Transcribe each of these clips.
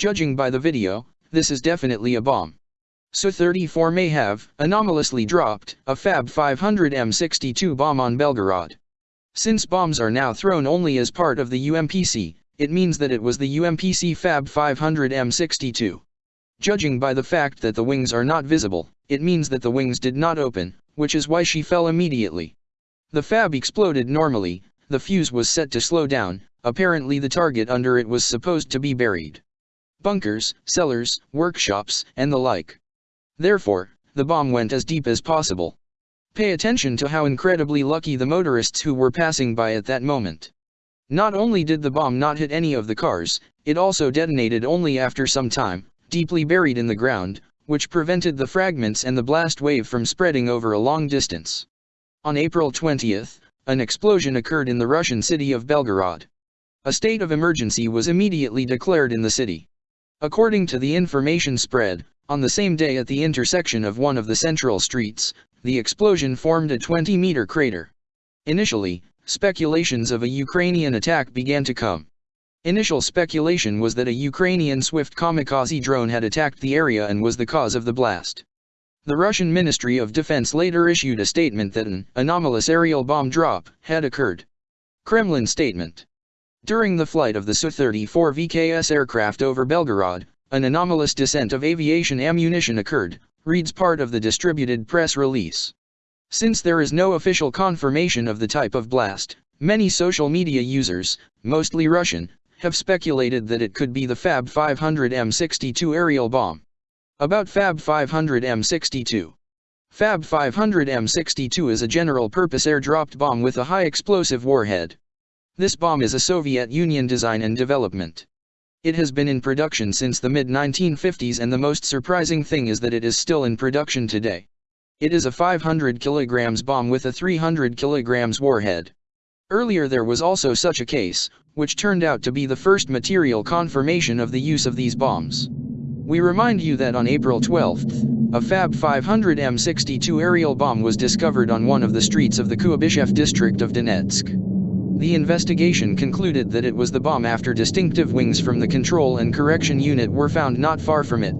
Judging by the video, this is definitely a bomb. Su-34 may have, anomalously dropped, a Fab 500 M62 bomb on Belgorod. Since bombs are now thrown only as part of the UMPC, it means that it was the UMPC Fab 500 M62. Judging by the fact that the wings are not visible, it means that the wings did not open, which is why she fell immediately. The Fab exploded normally, the fuse was set to slow down, apparently the target under it was supposed to be buried. Bunkers, cellars, workshops, and the like. Therefore, the bomb went as deep as possible. Pay attention to how incredibly lucky the motorists who were passing by at that moment. Not only did the bomb not hit any of the cars, it also detonated only after some time, deeply buried in the ground, which prevented the fragments and the blast wave from spreading over a long distance. On April 20, an explosion occurred in the Russian city of Belgorod. A state of emergency was immediately declared in the city. According to the information spread, on the same day at the intersection of one of the central streets, the explosion formed a 20-meter crater. Initially, speculations of a Ukrainian attack began to come. Initial speculation was that a Ukrainian Swift kamikaze drone had attacked the area and was the cause of the blast. The Russian Ministry of Defense later issued a statement that an anomalous aerial bomb drop had occurred. Kremlin statement. During the flight of the Su-34 VKS aircraft over Belgorod, an anomalous descent of aviation ammunition occurred, reads part of the distributed press release. Since there is no official confirmation of the type of blast, many social media users, mostly Russian, have speculated that it could be the Fab 500 M62 aerial bomb. About Fab 500 M62 Fab 500 M62 is a general-purpose air-dropped bomb with a high explosive warhead. This bomb is a Soviet Union design and development. It has been in production since the mid-1950s and the most surprising thing is that it is still in production today. It is a 500 kg bomb with a 300 kg warhead. Earlier there was also such a case, which turned out to be the first material confirmation of the use of these bombs. We remind you that on April 12, a Fab 500 M62 aerial bomb was discovered on one of the streets of the Kuibyshev district of Donetsk. The investigation concluded that it was the bomb after distinctive wings from the control and correction unit were found not far from it.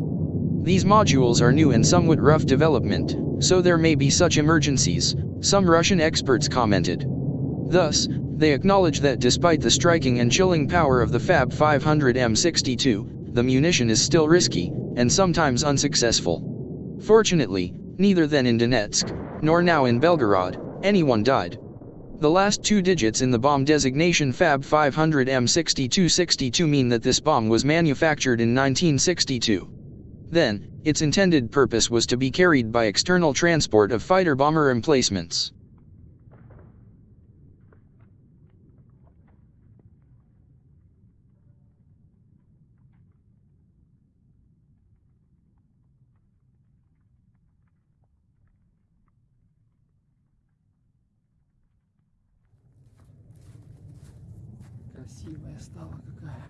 These modules are new and somewhat rough development, so there may be such emergencies, some Russian experts commented. Thus, they acknowledge that despite the striking and chilling power of the Fab 500 M62, the munition is still risky, and sometimes unsuccessful. Fortunately, neither then in Donetsk, nor now in Belgorod, anyone died. The last two digits in the bomb designation Fab 500 M6262 mean that this bomb was manufactured in 1962. Then, its intended purpose was to be carried by external transport of fighter-bomber emplacements. Красивая стала какая.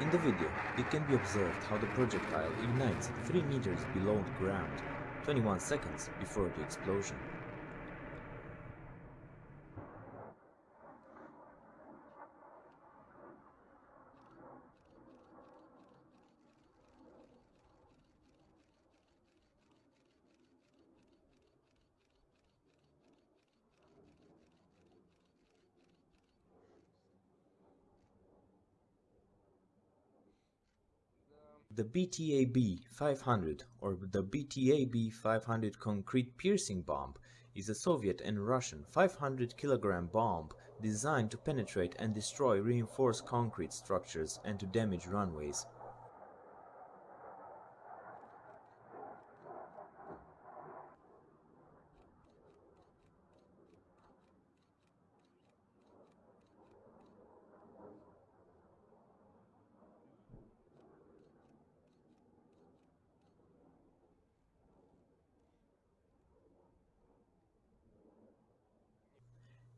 In the video, it can be observed how the projectile ignites 3 meters below the ground, 21 seconds before the explosion. The BETAB 500 or the BETAB 500 concrete piercing bomb is a Soviet and Russian 500 kilogram bomb designed to penetrate and destroy reinforced concrete structures and to damage runways.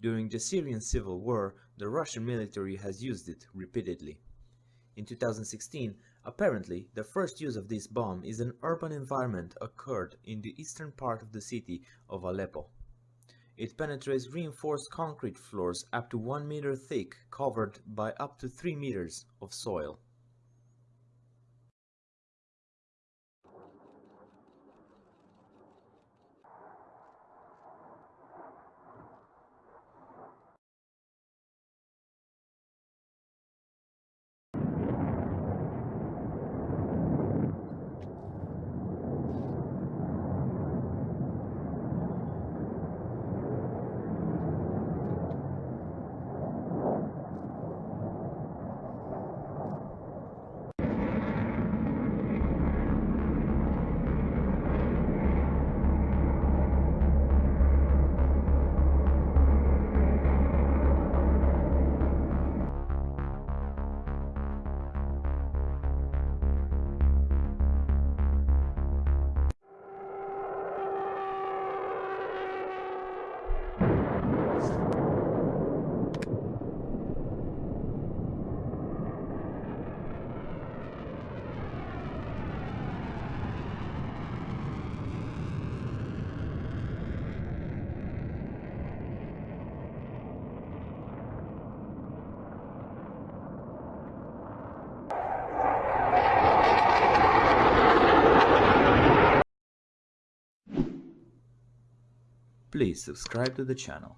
During the Syrian civil war, the Russian military has used it repeatedly. In 2016, apparently, the first use of this bomb in an urban environment occurred in the eastern part of the city of Aleppo. It penetrates reinforced concrete floors up to 1 meter thick covered by up to 3 meters of soil. Please subscribe to the channel.